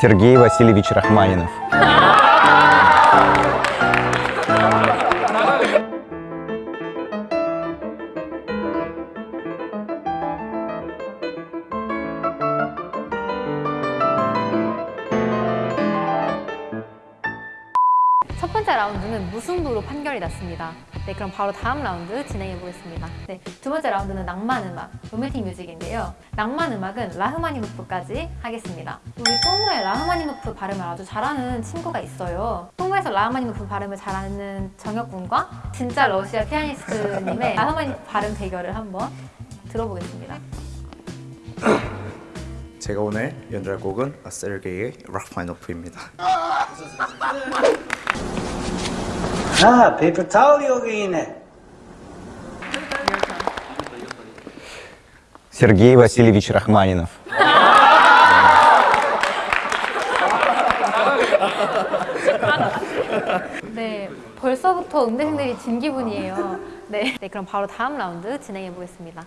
Сергей Васильевич Рахманинов. 번째 라운드는 무승부로 판결이 났습니다. 네, 그럼 바로 다음 라운드 진행해 보겠습니다. 네, 두 번째 라운드는 낭만 음악, romantic music인데요. 낭만 음악은 라흐마니노프까지 하겠습니다. 우리 똥무의 라흐마니노프 발음을 아주 잘하는 친구가 있어요. 똥무에서 라흐마니노프 발음을 잘하는 정혁 군과 진짜 러시아 피아니스트님의 라흐마니노프 발음 대결을 한번 들어보겠습니다. 제가 오늘 연주할 곡은 세르게이의 락마이노프입니다. 아, 페이퍼 타올이 여기 있네. Сергей Васильевич Рахманинов. 네, 벌써부터 음대생들이 진 기분이에요. 네, 네, 그럼 바로 다음 라운드 진행해 보겠습니다.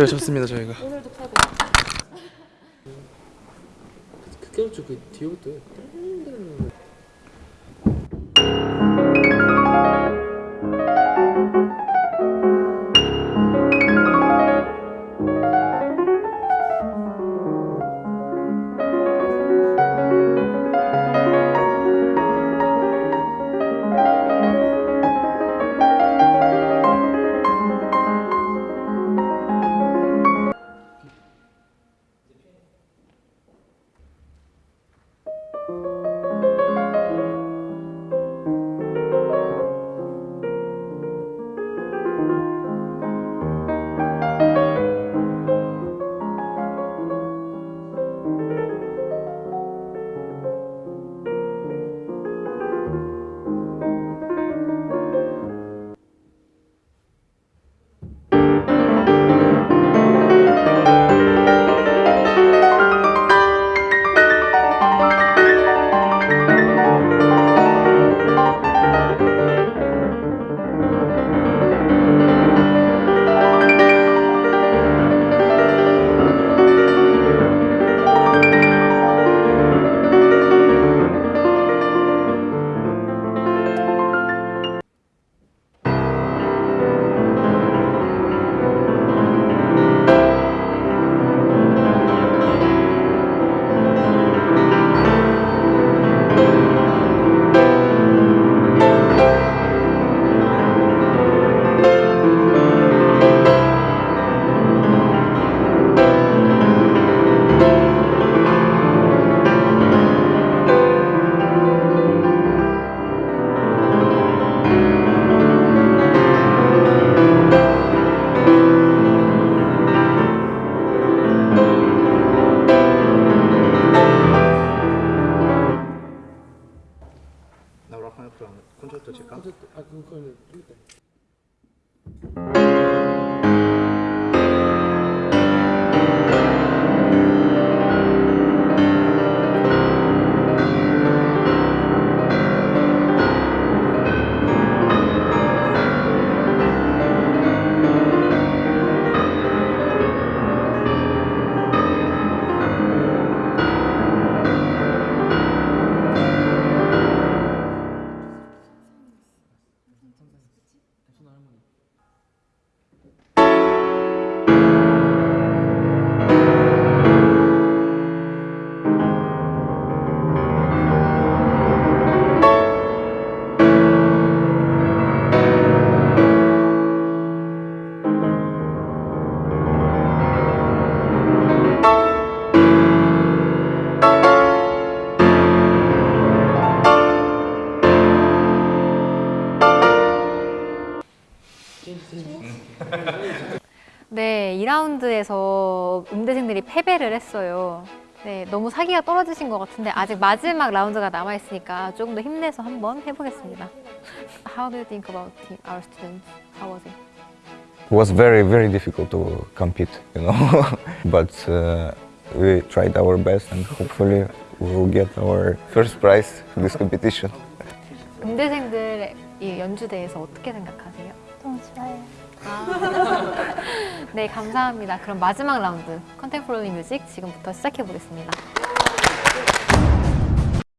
잘 쳤습니다 저희가. 오늘도 패고. 그게 그 뒤부터. 나 락마니 프로 콘서트 칠 네, 2라운드에서 음대생들이 패배를 했어요. 네, 너무 사기가 떨어지신 것 같은데 아직 마지막 라운드가 남아 있으니까 조금 더 힘내서 한번 해보겠습니다. How do you think about our students? How was it? It was very, very difficult to compete, you know. but uh, we tried our best and hopefully we will get our first prize in this competition. 음대생들의 이 연주대에서 어떻게 생각하세요? 네, 감사합니다. 그럼 마지막 라운드 컨템포러리 뮤직 지금부터 시작해 보겠습니다.